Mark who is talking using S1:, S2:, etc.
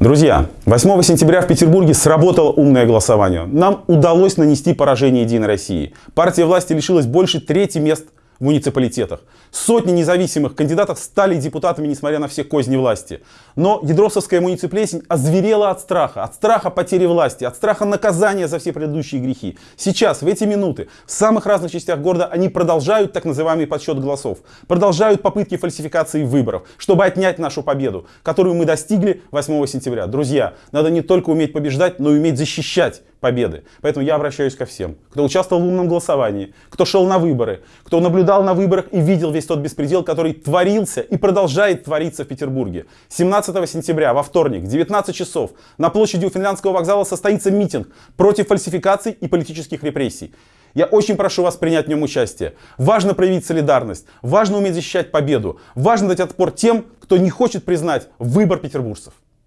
S1: Друзья, 8 сентября в Петербурге сработало умное голосование. Нам удалось нанести поражение Единой России. Партия власти лишилась больше трети мест в муниципалитетах. Сотни независимых кандидатов стали депутатами, несмотря на все козни власти. Но Ядросовская мунициплесень озверела от страха, от страха потери власти, от страха наказания за все предыдущие грехи. Сейчас, в эти минуты, в самых разных частях города они продолжают так называемый подсчет голосов, продолжают попытки фальсификации выборов, чтобы отнять нашу победу, которую мы достигли 8 сентября. Друзья, надо не только уметь побеждать, но и уметь защищать победы. Поэтому я обращаюсь ко всем, кто участвовал в умном голосовании, кто шел на выборы, кто наблюдал на выборах и видел весь тот беспредел, который творился и продолжает твориться в Петербурге. 17 сентября, во вторник, 19 часов, на площади у Финляндского вокзала состоится митинг против фальсификаций и политических репрессий. Я очень прошу вас принять в нем участие. Важно проявить солидарность, важно уметь защищать победу, важно дать отпор тем, кто не хочет признать выбор петербуржцев.